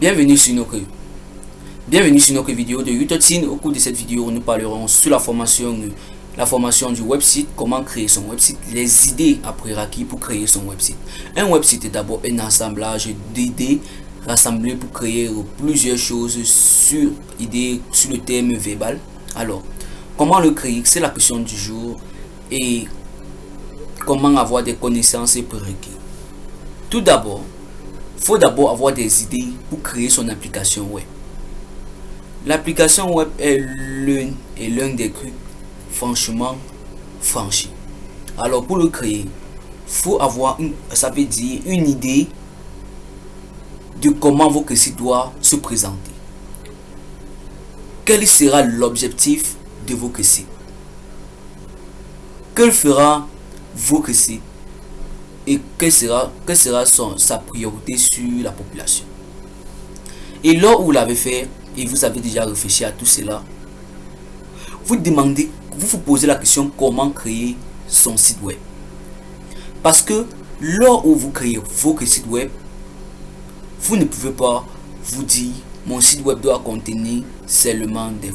bienvenue sur notre bienvenue sur vidéo de Utotine. Au cours de cette vidéo, nous parlerons sur la formation la formation du website, comment créer son website, les idées à prérequis pour créer son website. Un website est d'abord un assemblage d'idées rassemblées pour créer plusieurs choses sur idées sur le thème verbal. Alors, comment le créer? C'est la question du jour et comment avoir des connaissances et prérequis. Tout d'abord, faut d'abord avoir des idées pour créer son application web. L'application web est l'un et l'un des trucs franchement franchi. Alors pour le créer, faut avoir une, ça veut dire une idée de comment votre site doit se présenter. Quel sera l'objectif de votre site Quel fera votre site et quelle sera, quelle sera son, sa priorité sur la population? Et là où vous l'avez fait, et vous avez déjà réfléchi à tout cela, vous demandez, vous vous posez la question comment créer son site web? Parce que lors où vous créez votre site web, vous ne pouvez pas vous dire mon site web doit contenir seulement des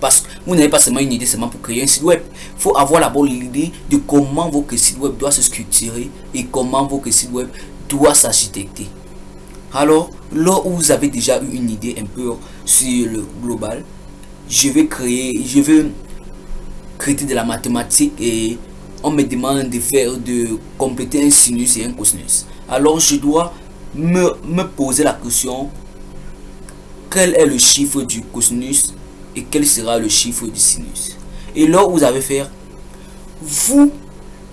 parce que vous n'avez pas seulement une idée seulement pour créer un site web. Il faut avoir la bonne idée de comment votre site web doit se structurer et comment votre site web doit s'architecter. Alors, là où vous avez déjà eu une idée un peu sur le global, je vais créer, je vais créer de la mathématique et on me demande de faire, de compléter un sinus et un cosinus. Alors, je dois me poser la question, quel est le chiffre du cosinus et quel sera le chiffre du sinus? Et là, vous allez faire, vous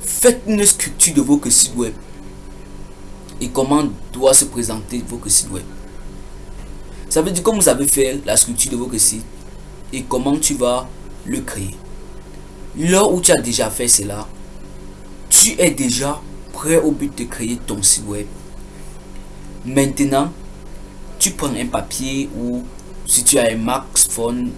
faites une structure de votre site web et comment doit se présenter votre site web. Ça veut dire comment vous avez fait la structure de votre site et comment tu vas le créer? Là où tu as déjà fait cela, tu es déjà prêt au but de créer ton site web. Maintenant, tu prends un papier ou si tu as un Mac phone,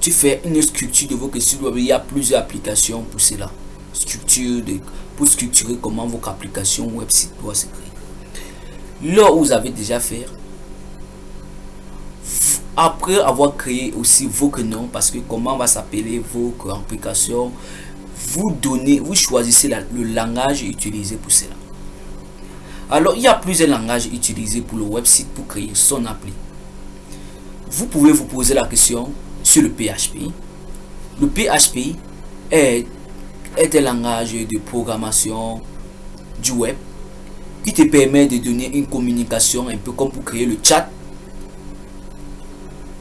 tu fais une structure de votre site web. Il y a plusieurs applications pour cela. Structure de, pour structurer comment votre application web site doit se créer. Là où vous avez déjà fait, après avoir créé aussi vos noms, parce que comment va s'appeler vos applications, vous donnez, vous choisissez le langage utilisé pour cela. Alors, il y a plusieurs langages utilisés pour le website pour créer son appli. Vous pouvez vous poser la question, sur le PHP. Le PHP est, un langage de programmation du web qui te permet de donner une communication un peu comme pour créer le chat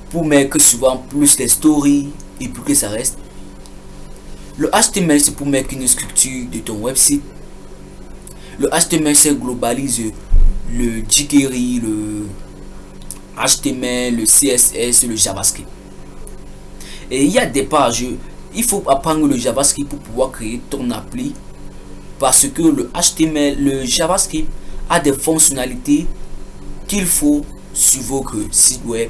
pour mettre souvent plus les stories et pour que ça reste. Le HTML c'est pour mettre une structure de ton website. Le HTML c'est globalise le jQuery, le HTML, le CSS, le JavaScript. Et il y a des pages, il faut apprendre le JavaScript pour pouvoir créer ton appli. Parce que le HTML, le JavaScript a des fonctionnalités qu'il faut sur votre site web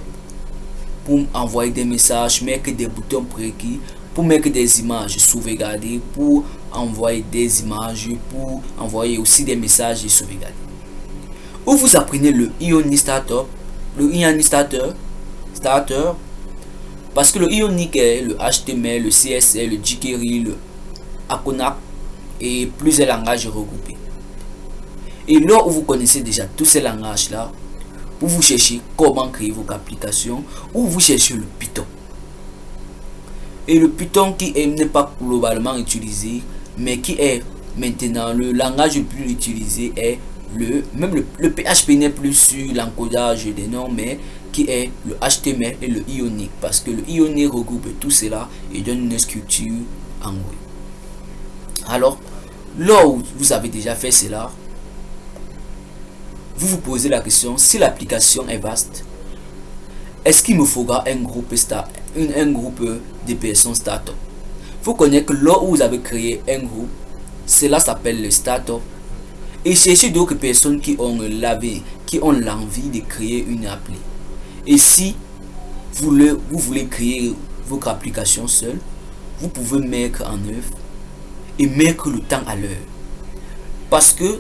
pour envoyer des messages, mettre des boutons prérequis, pour mettre des images sauvegardées, pour envoyer des images, pour envoyer aussi des messages sauvegardés. Ou vous apprenez le Ioni Starter, le Ioni Starter, Starter parce que le Ionic le HTML, le CSS, le jQuery, le Acona et plusieurs langages regroupés. Et là où vous connaissez déjà tous ces langages-là, vous chercher comment créer votre application, ou vous cherchez le Python. Et le Python qui n'est pas globalement utilisé, mais qui est maintenant le langage le plus utilisé est le même le, PHP n'est plus sur l'encodage des noms, mais qui est le HTML et le Ionic parce que le Ionic regroupe tout cela et donne une structure en web. Alors, là où vous avez déjà fait cela, vous vous posez la question si l'application est vaste, est-ce qu'il me faudra un groupe start, un, groupe de personnes startup? Faut connaître que là où vous avez créé un groupe, cela s'appelle le startup et chercher d'autres personnes qui ont lavé, qui ont l'envie de créer une appli. Et si vous, le, vous voulez créer votre application seule, vous pouvez mettre en œuvre et mettre le temps à l'heure. Parce que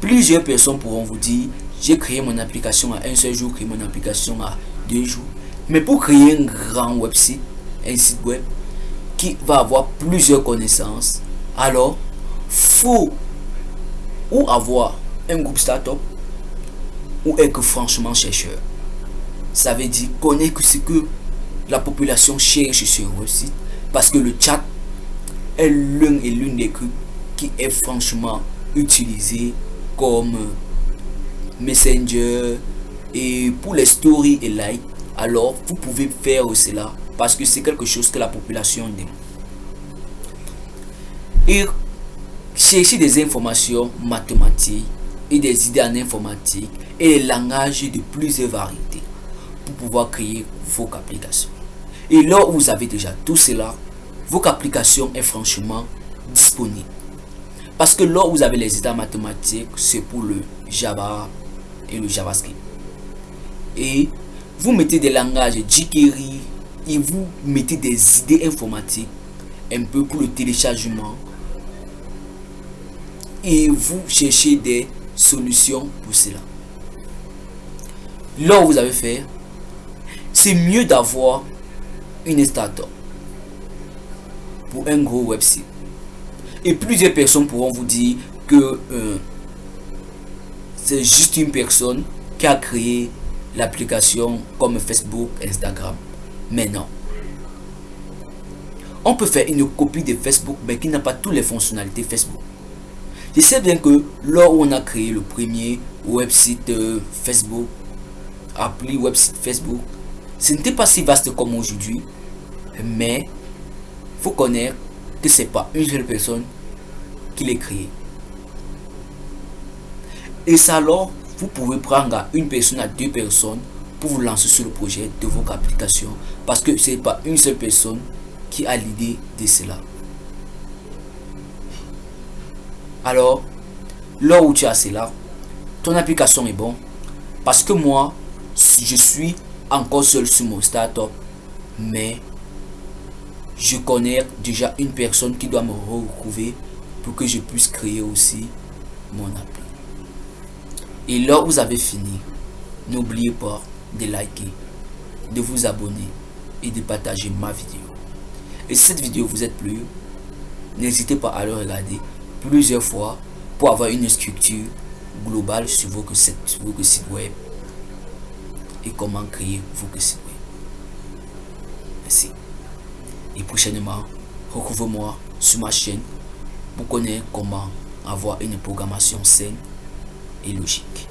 plusieurs personnes pourront vous dire, j'ai créé mon application à un seul jour, créé mon application à deux jours. Mais pour créer un grand website, un site web qui va avoir plusieurs connaissances, alors faut ou avoir un groupe startup ou être franchement chercheur. Ça veut dire connaître ce que la population cherche sur un site parce que le chat est l'un et l'une des trucs qui est franchement utilisé comme messenger et pour les stories et likes alors vous pouvez faire cela parce que c'est quelque chose que la population demande et chercher des informations mathématiques et des idées en informatique et les langages de plusieurs variétés pour pouvoir créer vos applications. Et là où vous avez déjà tout cela, vos applications est franchement disponible. Parce que là où vous avez les idées mathématiques, c'est pour le Java et le JavaScript. Et vous mettez des langages jQuery et vous mettez des idées informatiques un peu pour le téléchargement et vous cherchez des solutions pour cela. Où vous avez fait, c'est mieux d'avoir une startup pour un gros website. Et plusieurs personnes pourront vous dire que euh, c'est juste une personne qui a créé l'application comme Facebook, Instagram. Mais non. On peut faire une copie de Facebook mais qui n'a pas toutes les fonctionnalités Facebook. Je sais bien que lors où on a créé le premier website euh, Facebook, appelé website Facebook, ce n'était pas si vaste comme aujourd'hui, mais faut connaître que c'est pas une seule personne qui l'a créé. Et ça alors, vous pouvez prendre une personne à deux personnes pour vous lancer sur le projet de votre application parce que c'est pas une seule personne qui a l'idée de cela. Alors, là où tu as cela, ton application est bon. Parce que moi, je suis encore seul sur mon startup. Mais je connais déjà une personne qui doit me retrouver pour que je puisse créer aussi mon appli. Et où vous avez fini, n'oubliez pas de liker, de vous abonner et de partager ma vidéo. Et si cette vidéo vous a plu, n'hésitez pas à le regarder plusieurs fois pour avoir une structure globale sur vos sites web et comment créer vos sites web. Merci. Et prochainement, retrouvez-moi sur ma chaîne pour connaître comment avoir une programmation saine et logique.